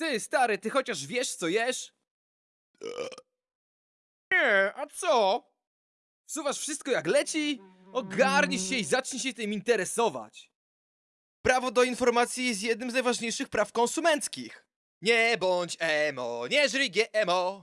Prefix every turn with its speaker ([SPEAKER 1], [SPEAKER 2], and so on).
[SPEAKER 1] Ty, stary, ty chociaż wiesz, co jesz? Nie, a co? Wsuwasz wszystko jak leci? Ogarnij się i zacznij się tym interesować.
[SPEAKER 2] Prawo do informacji jest jednym z najważniejszych praw konsumenckich. Nie bądź emo, nie żyj GMO.